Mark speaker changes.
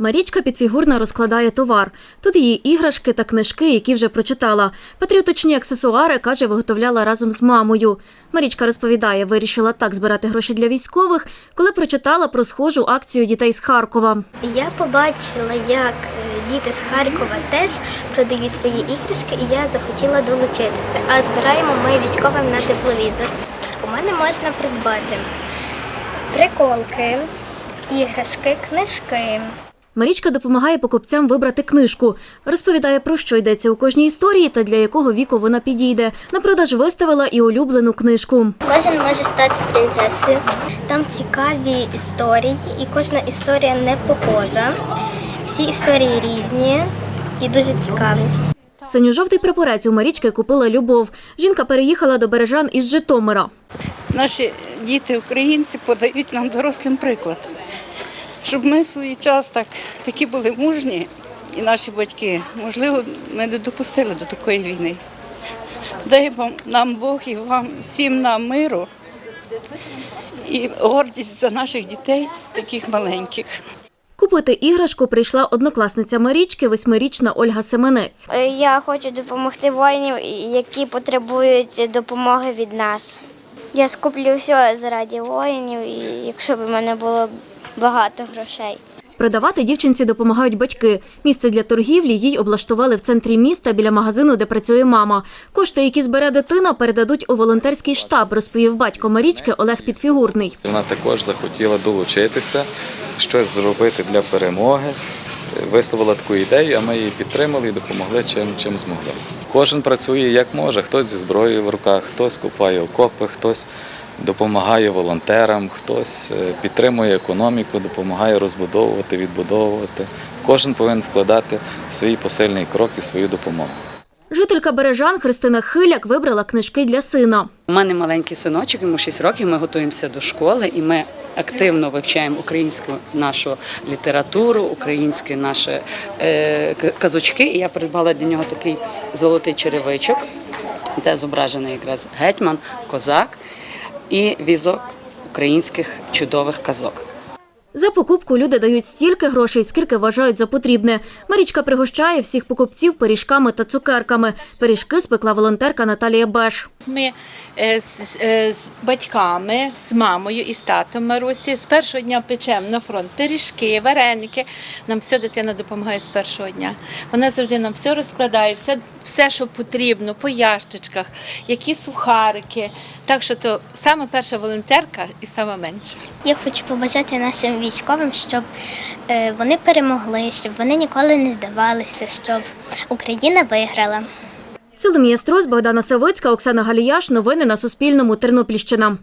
Speaker 1: Марічка підфігурно розкладає товар. Тут її іграшки та книжки, які вже прочитала. Патріотичні аксесуари, каже, виготовляла разом з мамою. Марічка розповідає, вирішила так збирати гроші для військових, коли прочитала про схожу акцію дітей з Харкова.
Speaker 2: Я побачила, як е, діти з Харкова теж продають свої іграшки, і я захотіла долучитися. А збираємо ми військовим на тепловізор. У мене можна придбати приколки, іграшки, книжки.
Speaker 1: Марічка допомагає покупцям вибрати книжку. Розповідає, про що йдеться у кожній історії та для якого віку вона підійде. На продаж виставила і улюблену книжку.
Speaker 2: Кожен може стати принцесою. Там цікаві історії, і кожна історія не похожа. Всі історії різні і дуже цікаві.
Speaker 1: Синьо-жовтий прапорець у Марічки купила Любов. Жінка переїхала до Бережан із Житомира.
Speaker 3: Наші діти, українці, подають нам дорослим приклад, щоб ми в свій час так, такі були мужні, і наші батьки, можливо, ми не допустили до такої війни. Дай вам нам Бог і вам всім нам миру і гордість за наших дітей, таких маленьких.
Speaker 1: Купити іграшку прийшла однокласниця Марічки, восьмирічна Ольга Семенець.
Speaker 2: Е, Я хочу допомогти воїнів, які потребують допомоги від нас. Я скуплю все заради воїнів, і якщо б у мене було багато грошей.
Speaker 1: Продавати дівчинці допомагають батьки. Місце для торгівлі їй облаштували в центрі міста біля магазину, де працює мама. Кошти, які збере дитина, передадуть у волонтерський штаб, розповів батько Марічки Олег Підфігурний.
Speaker 4: Вона також захотіла долучитися, щось зробити для перемоги. Висловила таку ідею, а ми її підтримали і допомогли чим, чим змогли. Кожен працює як може, хтось зі зброєю в руках, хтось купає окопи, хтось допомагає волонтерам, хтось е, підтримує економіку, допомагає розбудовувати, відбудовувати. Кожен повинен вкладати свій посильний крок і свою допомогу.
Speaker 1: Жителька Бережан Христина Хиляк вибрала книжки для сина.
Speaker 5: У мене маленький синочок, йому 6 років. Ми готуємося до школи і ми активно вивчаємо українську нашу літературу, українські наші е, казочки. І я придбала для нього такий золотий черевичок, де зображений якраз гетьман, козак і візок українських чудових казок.
Speaker 1: За покупку люди дають стільки грошей, скільки вважають за потрібне. Марічка пригощає всіх покупців пиріжками та цукерками. Пиріжки спекла волонтерка Наталія Беш.
Speaker 6: Ми е, з, е, з батьками, з мамою і з татом Марусі з першого дня печемо на фронт пиріжки, вареники. Нам все дитина допомагає з першого дня. Вона завжди нам все розкладає, все, все що потрібно, по ящичках, які сухарики. Так що то саме перша волонтерка і саме менша.
Speaker 2: Я хочу побажати нашим військовим, щоб е, вони перемогли, щоб вони ніколи не здавалися, щоб Україна виграла.
Speaker 1: Соломія Струс, Богдана Савицька, Оксана Галіяш. Новини на Суспільному. Тернопільщина.